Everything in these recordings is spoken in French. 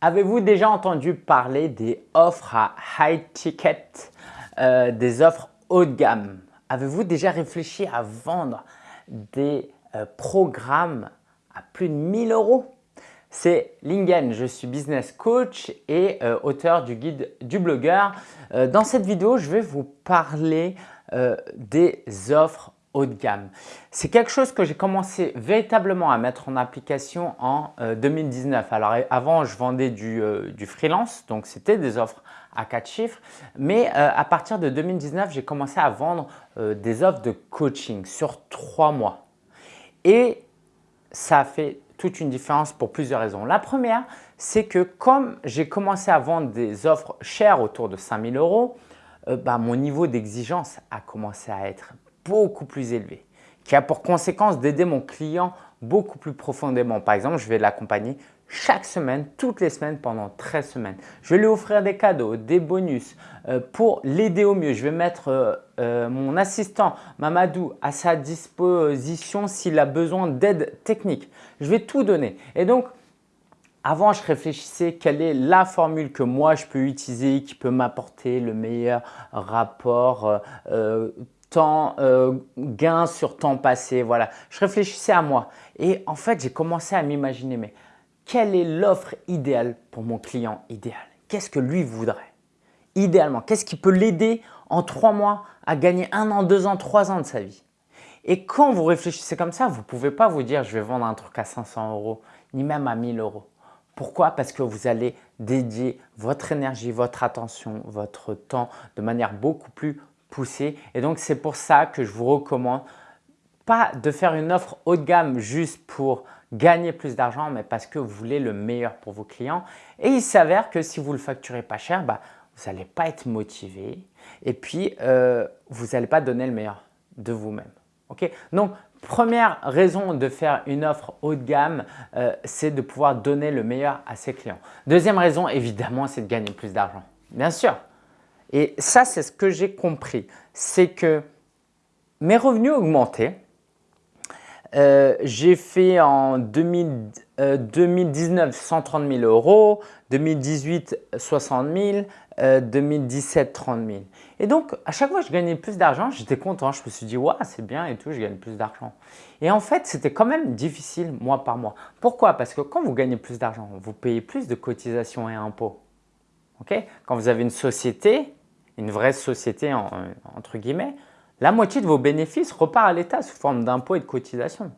Avez-vous déjà entendu parler des offres à high ticket, euh, des offres haut de gamme? Avez-vous déjà réfléchi à vendre des euh, programmes à plus de 1000 euros? C'est Lingen, je suis business coach et euh, auteur du guide du blogueur. dans cette vidéo, je vais vous parler des offres haut de gamme. C'est quelque chose que j'ai commencé véritablement à mettre en application en 2019. Euh, Alors avant, je vendais euh, du, freelance, donc c'était des offres à quatre chiffres. Mais euh, à partir de 2019, j'ai commencé à vendre des offres de coaching sur trois mois. Et ça a fait toute une différence pour plusieurs raisons. La première, c'est que comme j'ai commencé à vendre des offres chères autour de 5000 euros, bah, mon niveau d'exigence a commencé à être beaucoup plus élevé, qui a pour conséquence d'aider mon client beaucoup plus profondément. Par exemple, je vais l'accompagner chaque semaine, toutes les semaines pendant 13 semaines. Je vais lui offrir des cadeaux, des bonus euh, pour l'aider au mieux. Je vais mettre euh, euh, mon assistant Mamadou à sa disposition s'il a besoin d'aide technique. Je vais tout donner. Et donc, avant, je réfléchissais quelle est la formule que moi je peux utiliser qui peut m'apporter le meilleur rapport temps euh, gain sur temps passé. Voilà, je réfléchissais à moi. Et en fait, j'ai commencé à m'imaginer mais quelle est l'offre idéale pour mon client idéal? Qu'est-ce que lui voudrait? Idéalement, qu'est-ce qui peut l'aider en trois mois à gagner un an, deux ans, trois ans de sa vie? Et quand vous réfléchissez comme ça, vous ne pouvez pas vous dire je vais vendre un truc à 500 euros, ni même à 1000 euros. Pourquoi? Parce que vous allez dédier votre énergie, votre attention, votre temps de manière beaucoup plus pousser. Et donc, c'est pour ça que je vous recommande pas de faire une offre haut de gamme juste pour gagner plus d'argent, mais parce que vous voulez le meilleur pour vos clients. Et il s'avère que si vous le facturez pas cher, bah, vous n'allez pas être motivé et puis euh, vous n'allez pas donner le meilleur de vous-même. Ok? Donc, première raison de faire une offre haut de gamme, euh, c'est de pouvoir donner le meilleur à ses clients. Deuxième raison, évidemment, c'est de gagner plus d'argent. Bien sûr, et ça, c'est ce que j'ai compris. C'est que mes revenus augmentaient. Euh, j'ai fait en 2019 130 000 euros, 2018 60 000, 2017 30 000. Et donc, à chaque fois que je gagnais plus d'argent, j'étais content. Je me suis dit, ouais, c'est bien et tout, je gagne plus d'argent. Et en fait, c'était quand même difficile mois par mois. Pourquoi? Parce que quand vous gagnez plus d'argent, vous payez plus de cotisations et impôts. quand vous avez une société, une vraie société entre guillemets, la moitié de vos bénéfices repart à l'État sous forme d'impôts et de cotisations.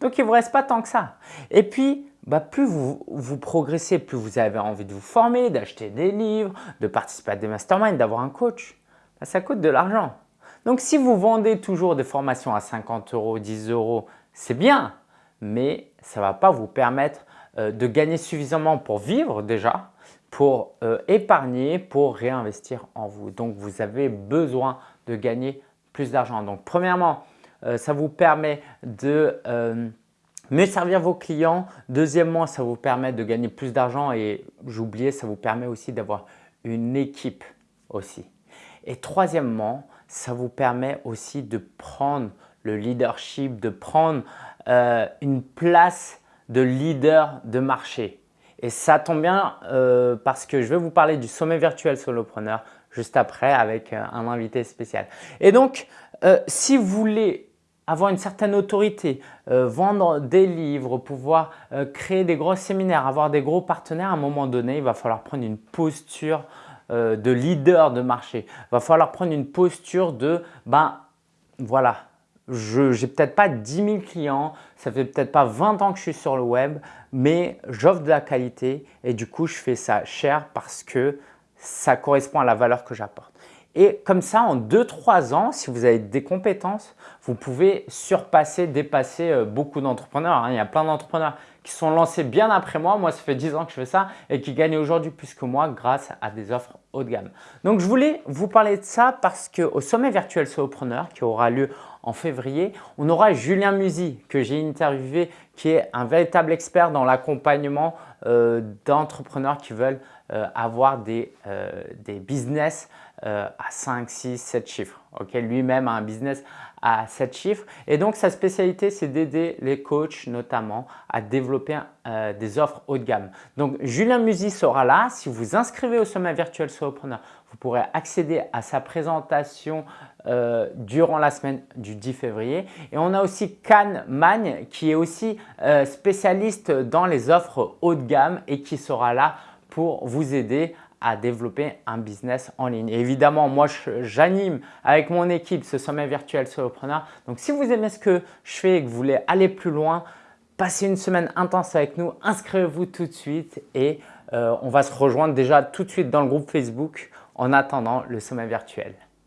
Donc, il ne vous reste pas tant que ça. Et puis, bah, plus vous, vous progressez, plus vous avez envie de vous former, d'acheter des livres, de participer à des masterminds, d'avoir un coach, bah, ça coûte de l'argent. Donc, si vous vendez toujours des formations à 50 euros, 10 euros, c'est bien, mais ça ne va pas vous permettre euh, de gagner suffisamment pour vivre déjà, pour euh, épargner, pour réinvestir en vous. Donc, vous avez besoin de gagner plus d'argent. Donc, premièrement, euh, ça vous permet de euh, mieux servir vos clients. Deuxièmement, ça vous permet de gagner plus d'argent et j'oubliais, ça vous permet aussi d'avoir une équipe aussi. Et troisièmement, ça vous permet aussi de prendre le leadership, de prendre une place de leader de marché. Et ça tombe bien euh, parce que je vais vous parler du sommet virtuel solopreneur juste après avec euh, un invité spécial. Et donc, euh, si vous voulez avoir une certaine autorité, vendre des livres, pouvoir créer des gros séminaires, avoir des gros partenaires, à un moment donné, il va falloir prendre une posture de leader de marché. Il va falloir prendre une posture de ben voilà, je n'ai peut-être pas 10 000 clients, ça fait peut-être pas 20 ans que je suis sur le web, mais j'offre de la qualité et du coup, je fais ça cher parce que ça correspond à la valeur que j'apporte. Et comme ça, en 2-3 ans, si vous avez des compétences, vous pouvez surpasser, dépasser euh, beaucoup d'entrepreneurs. Hein. Il y a plein d'entrepreneurs qui sont lancés bien après moi. Moi, ça fait 10 ans que je fais ça et qui gagnent aujourd'hui plus que moi grâce à des offres de gamme. Donc, je voulais vous parler de ça parce qu'au sommet virtuel solopreneur qui aura lieu en février, on aura Julien Musi que j'ai interviewé qui est un véritable expert dans l'accompagnement euh, d'entrepreneurs qui veulent euh, avoir des, euh, des business à 5, 6, 7 chiffres. Lui-même a un business à 7 chiffres et donc sa spécialité c'est d'aider les coachs notamment à développer euh, des offres haut de gamme. Donc, Julien Musy sera là. Si vous vous inscrivez au sommet virtuel Solopreneur, vous pourrez accéder à sa présentation euh, durant la semaine du 10 février. Et on a aussi Can Magne qui est aussi euh, spécialiste dans les offres haut de gamme et qui sera là pour vous aider développer un business en ligne. évidemment, moi, j'anime avec mon équipe ce sommet virtuel Solopreneur. Donc, si vous aimez ce que je fais et que vous voulez aller plus loin, passez une semaine intense avec nous, inscrivez-vous tout de suite et euh, on va se rejoindre déjà tout de suite dans le groupe Facebook en attendant le sommet virtuel.